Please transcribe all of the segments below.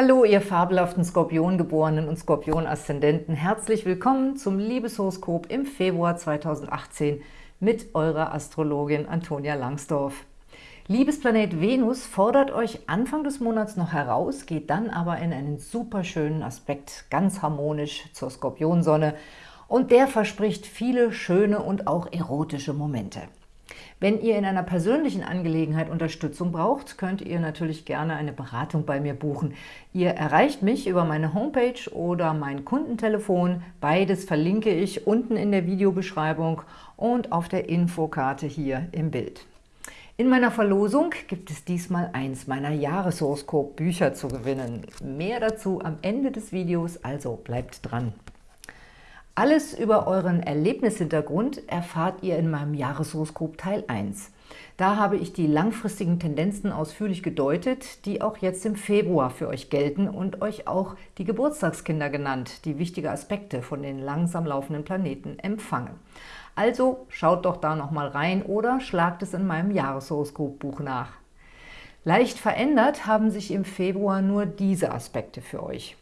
Hallo, ihr fabelhaften Skorpiongeborenen und Skorpion-Aszendenten. Herzlich willkommen zum Liebeshoroskop im Februar 2018 mit eurer Astrologin Antonia Langsdorf. Liebesplanet Venus fordert euch Anfang des Monats noch heraus, geht dann aber in einen super schönen Aspekt, ganz harmonisch zur Skorpionsonne und der verspricht viele schöne und auch erotische Momente. Wenn ihr in einer persönlichen Angelegenheit Unterstützung braucht, könnt ihr natürlich gerne eine Beratung bei mir buchen. Ihr erreicht mich über meine Homepage oder mein Kundentelefon. Beides verlinke ich unten in der Videobeschreibung und auf der Infokarte hier im Bild. In meiner Verlosung gibt es diesmal eins meiner Jahreshoroskop-Bücher zu gewinnen. Mehr dazu am Ende des Videos, also bleibt dran. Alles über euren Erlebnishintergrund erfahrt ihr in meinem Jahreshoroskop Teil 1. Da habe ich die langfristigen Tendenzen ausführlich gedeutet, die auch jetzt im Februar für euch gelten und euch auch die Geburtstagskinder genannt, die wichtige Aspekte von den langsam laufenden Planeten empfangen. Also schaut doch da nochmal rein oder schlagt es in meinem Jahreshoroskopbuch nach. Leicht verändert haben sich im Februar nur diese Aspekte für euch.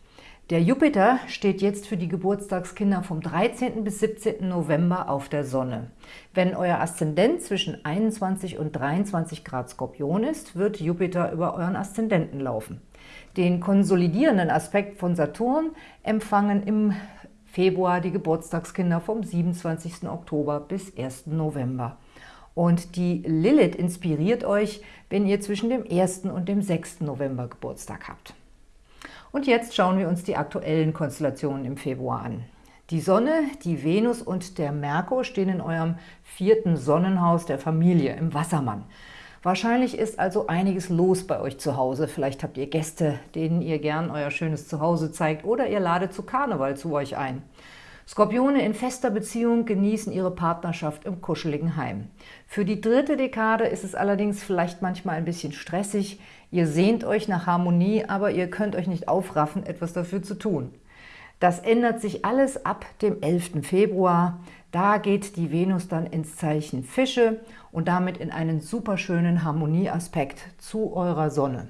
Der Jupiter steht jetzt für die Geburtstagskinder vom 13. bis 17. November auf der Sonne. Wenn euer Aszendent zwischen 21 und 23 Grad Skorpion ist, wird Jupiter über euren Aszendenten laufen. Den konsolidierenden Aspekt von Saturn empfangen im Februar die Geburtstagskinder vom 27. Oktober bis 1. November. Und die Lilith inspiriert euch, wenn ihr zwischen dem 1. und dem 6. November Geburtstag habt. Und jetzt schauen wir uns die aktuellen Konstellationen im Februar an. Die Sonne, die Venus und der Merkur stehen in eurem vierten Sonnenhaus der Familie, im Wassermann. Wahrscheinlich ist also einiges los bei euch zu Hause. Vielleicht habt ihr Gäste, denen ihr gern euer schönes Zuhause zeigt oder ihr ladet zu Karneval zu euch ein. Skorpione in fester Beziehung genießen ihre Partnerschaft im kuscheligen Heim. Für die dritte Dekade ist es allerdings vielleicht manchmal ein bisschen stressig. Ihr sehnt euch nach Harmonie, aber ihr könnt euch nicht aufraffen, etwas dafür zu tun. Das ändert sich alles ab dem 11. Februar. Da geht die Venus dann ins Zeichen Fische und damit in einen superschönen Harmonieaspekt zu eurer Sonne.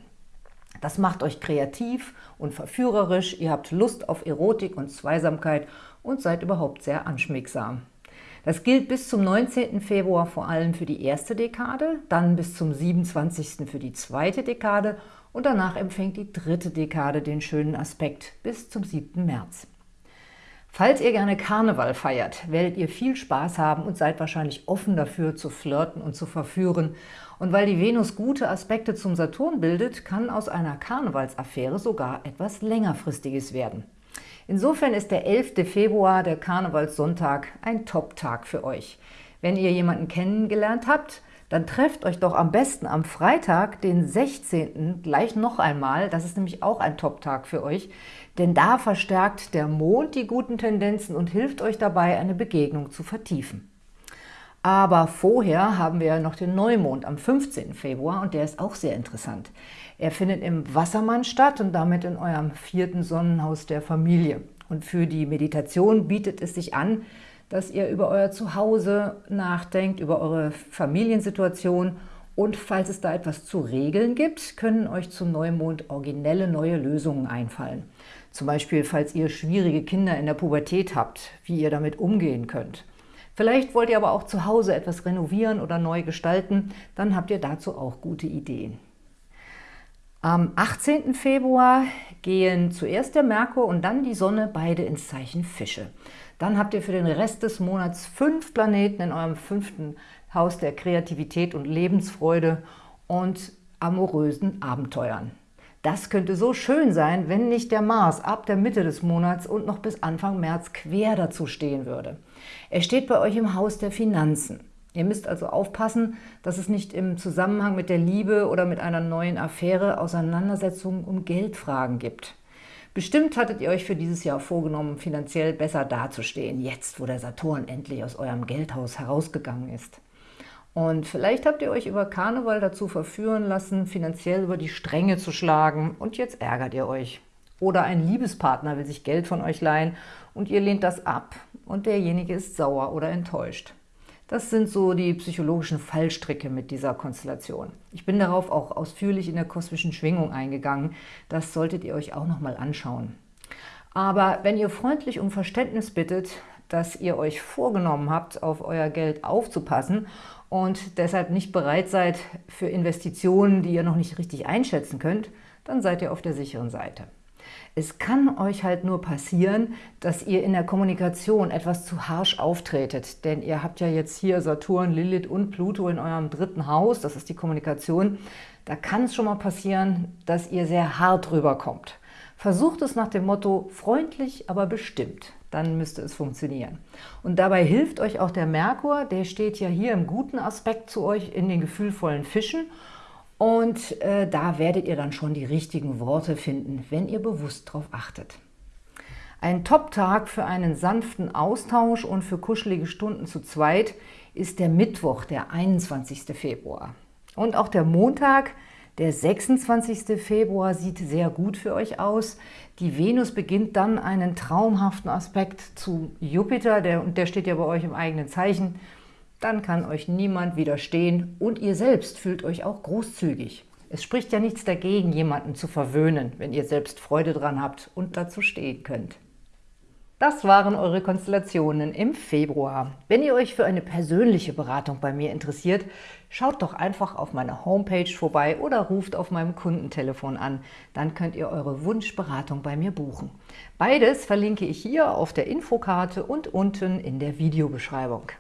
Das macht euch kreativ und verführerisch, ihr habt Lust auf Erotik und Zweisamkeit und seid überhaupt sehr anschmiegsam. Das gilt bis zum 19. Februar vor allem für die erste Dekade, dann bis zum 27. für die zweite Dekade und danach empfängt die dritte Dekade den schönen Aspekt bis zum 7. März. Falls ihr gerne Karneval feiert, werdet ihr viel Spaß haben und seid wahrscheinlich offen dafür, zu flirten und zu verführen. Und weil die Venus gute Aspekte zum Saturn bildet, kann aus einer Karnevalsaffäre sogar etwas längerfristiges werden. Insofern ist der 11. Februar, der Karnevalssonntag, ein Top-Tag für euch. Wenn ihr jemanden kennengelernt habt, dann trefft euch doch am besten am Freitag, den 16. gleich noch einmal. Das ist nämlich auch ein Top-Tag für euch, denn da verstärkt der Mond die guten Tendenzen und hilft euch dabei, eine Begegnung zu vertiefen. Aber vorher haben wir noch den Neumond am 15. Februar und der ist auch sehr interessant. Er findet im Wassermann statt und damit in eurem vierten Sonnenhaus der Familie. Und für die Meditation bietet es sich an, dass ihr über euer Zuhause nachdenkt, über eure Familiensituation und falls es da etwas zu regeln gibt, können euch zum Neumond originelle neue Lösungen einfallen. Zum Beispiel, falls ihr schwierige Kinder in der Pubertät habt, wie ihr damit umgehen könnt. Vielleicht wollt ihr aber auch zu Hause etwas renovieren oder neu gestalten, dann habt ihr dazu auch gute Ideen. Am 18. Februar gehen zuerst der Merkur und dann die Sonne beide ins Zeichen Fische. Dann habt ihr für den Rest des Monats fünf Planeten in eurem fünften Haus der Kreativität und Lebensfreude und amorösen Abenteuern. Das könnte so schön sein, wenn nicht der Mars ab der Mitte des Monats und noch bis Anfang März quer dazu stehen würde. Er steht bei euch im Haus der Finanzen. Ihr müsst also aufpassen, dass es nicht im Zusammenhang mit der Liebe oder mit einer neuen Affäre Auseinandersetzungen um Geldfragen gibt. Bestimmt hattet ihr euch für dieses Jahr vorgenommen, finanziell besser dazustehen, jetzt wo der Saturn endlich aus eurem Geldhaus herausgegangen ist. Und vielleicht habt ihr euch über Karneval dazu verführen lassen, finanziell über die Stränge zu schlagen und jetzt ärgert ihr euch. Oder ein Liebespartner will sich Geld von euch leihen und ihr lehnt das ab und derjenige ist sauer oder enttäuscht. Das sind so die psychologischen Fallstricke mit dieser Konstellation. Ich bin darauf auch ausführlich in der kosmischen Schwingung eingegangen. Das solltet ihr euch auch nochmal anschauen. Aber wenn ihr freundlich um Verständnis bittet, dass ihr euch vorgenommen habt, auf euer Geld aufzupassen und deshalb nicht bereit seid für Investitionen, die ihr noch nicht richtig einschätzen könnt, dann seid ihr auf der sicheren Seite. Es kann euch halt nur passieren, dass ihr in der Kommunikation etwas zu harsch auftretet, denn ihr habt ja jetzt hier Saturn, Lilith und Pluto in eurem dritten Haus, das ist die Kommunikation. Da kann es schon mal passieren, dass ihr sehr hart rüberkommt. Versucht es nach dem Motto freundlich, aber bestimmt. Dann müsste es funktionieren. Und dabei hilft euch auch der Merkur, der steht ja hier im guten Aspekt zu euch in den gefühlvollen Fischen und äh, da werdet ihr dann schon die richtigen Worte finden, wenn ihr bewusst darauf achtet. Ein Top-Tag für einen sanften Austausch und für kuschelige Stunden zu zweit ist der Mittwoch, der 21. Februar. Und auch der Montag, der 26. Februar, sieht sehr gut für euch aus. Die Venus beginnt dann einen traumhaften Aspekt zu Jupiter, der, und der steht ja bei euch im eigenen Zeichen dann kann euch niemand widerstehen und ihr selbst fühlt euch auch großzügig. Es spricht ja nichts dagegen, jemanden zu verwöhnen, wenn ihr selbst Freude dran habt und dazu stehen könnt. Das waren eure Konstellationen im Februar. Wenn ihr euch für eine persönliche Beratung bei mir interessiert, schaut doch einfach auf meiner Homepage vorbei oder ruft auf meinem Kundentelefon an. Dann könnt ihr eure Wunschberatung bei mir buchen. Beides verlinke ich hier auf der Infokarte und unten in der Videobeschreibung.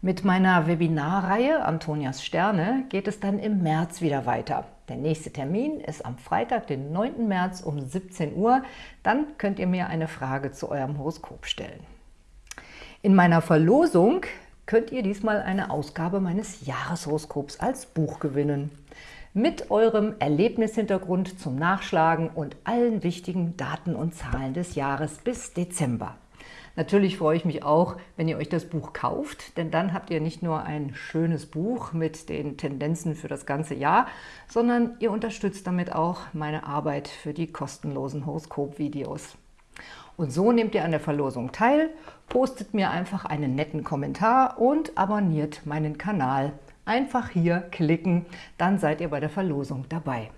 Mit meiner Webinarreihe Antonias Sterne geht es dann im März wieder weiter. Der nächste Termin ist am Freitag, den 9. März um 17 Uhr. Dann könnt ihr mir eine Frage zu eurem Horoskop stellen. In meiner Verlosung könnt ihr diesmal eine Ausgabe meines Jahreshoroskops als Buch gewinnen. Mit eurem Erlebnishintergrund zum Nachschlagen und allen wichtigen Daten und Zahlen des Jahres bis Dezember. Natürlich freue ich mich auch, wenn ihr euch das Buch kauft, denn dann habt ihr nicht nur ein schönes Buch mit den Tendenzen für das ganze Jahr, sondern ihr unterstützt damit auch meine Arbeit für die kostenlosen Horoskop-Videos. Und so nehmt ihr an der Verlosung teil, postet mir einfach einen netten Kommentar und abonniert meinen Kanal. Einfach hier klicken, dann seid ihr bei der Verlosung dabei.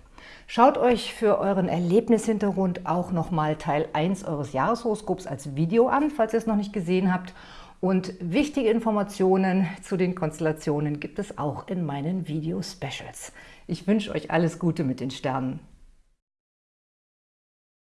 Schaut euch für euren Erlebnishintergrund auch nochmal Teil 1 eures Jahreshoroskops als Video an, falls ihr es noch nicht gesehen habt. Und wichtige Informationen zu den Konstellationen gibt es auch in meinen Video-Specials. Ich wünsche euch alles Gute mit den Sternen.